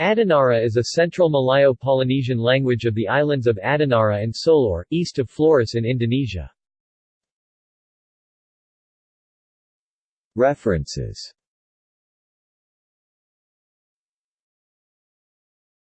Adinara is a central Malayo-Polynesian language of the islands of Adinara and Solor, east of Flores in Indonesia. References